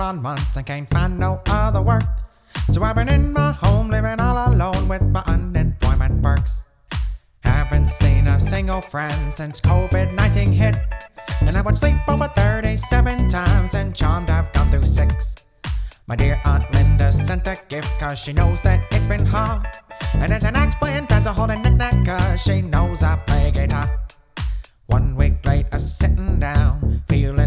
on months and can't find no other work. So I've been in my home living all alone with my unemployment perks. Haven't seen a single friend since COVID 19 hit. And I would sleep over 37 times and charmed I've gone through six. My dear Aunt Linda sent a gift cause she knows that it's been hard. And it's an axe playing pencil holding knick-knack cause she knows I play guitar. One week later, sitting down, feeling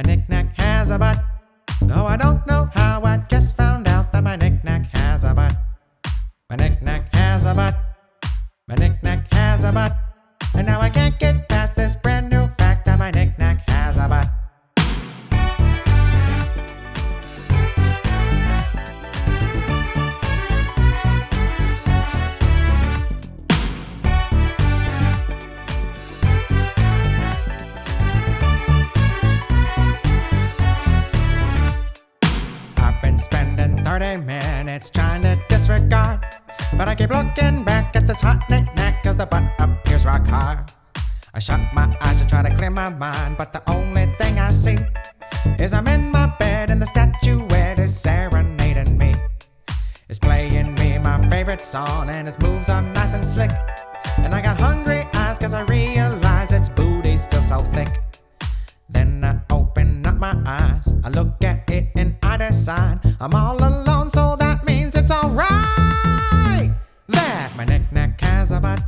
My knick-knack has a butt. No, I don't know how. I just found out that my knick-knack has a butt. My knick-knack has a butt. My knick-knack has a butt. And now I can't get past 30 minutes trying to disregard. But I keep looking back at this hot knick-knack cause the butt appears rock hard. I shut my eyes to try to clear my mind, but the only thing I see is I'm in my bed and the statuette is serenading me. It's playing me my favorite song and its moves are nice and slick. And I got hungry eyes cause I realize my eyes, I look at it and I decide I'm all alone, so that means it's alright. That my knick-knack has a butt,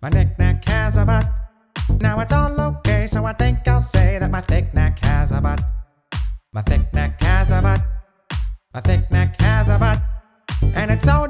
my knick-knack has a butt. Now it's all okay, so I think I'll say that my thick neck has a butt. My thick neck has a butt, my thick neck has a butt. And it's so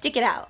Stick it out.